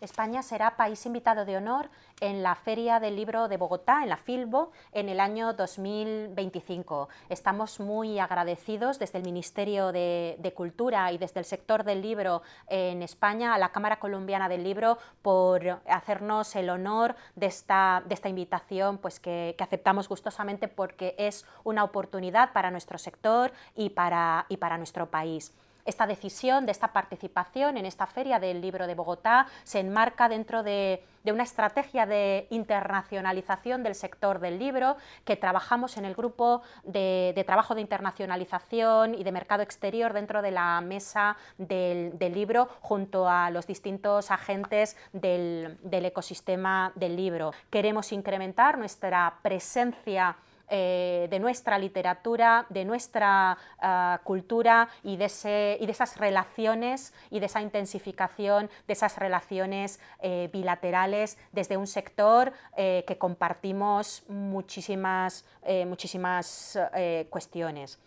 España será país invitado de honor en la Feria del Libro de Bogotá, en la Filbo, en el año 2025. Estamos muy agradecidos desde el Ministerio de, Cultura y desde el sector del libro en España a la Cámara Colombiana del Libro por hacernos el honor de esta, invitación pues que, aceptamos gustosamente porque es una oportunidad para nuestro sector y para nuestro país. Esta decisión de esta participación en esta Feria del Libro de Bogotá se enmarca dentro de, una estrategia de internacionalización del sector del libro que trabajamos en el grupo de, trabajo de internacionalización y de mercado exterior dentro de la mesa del, libro junto a los distintos agentes del, del ecosistema del libro. Queremos incrementar nuestra presencia eh, de nuestra literatura, de nuestra ah, cultura y de, esas relaciones y de esa intensificación de esas relaciones eh, bilaterales desde un sector eh, que compartimos muchísimas, muchísimas cuestiones.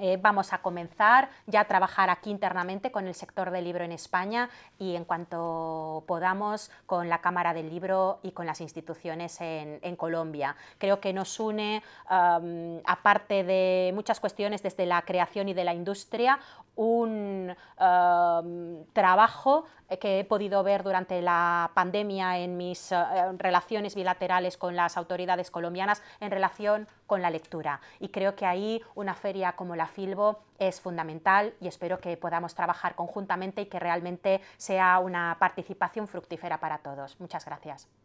Eh, vamos a comenzar ya a trabajar aquí internamente con el sector del libro en España y en cuanto podamos con la Cámara del Libro y con las instituciones en, Colombia. Creo que nos une, aparte de muchas cuestiones desde la creación y de la industria, un trabajo que he podido ver durante la pandemia en mis eh, relaciones bilaterales con las autoridades colombianas en relación con la lectura. Y creo que ahí una feria como la Filbo es fundamental y espero que podamos trabajar conjuntamente y que realmente sea una participación fructífera para todos. Muchas gracias.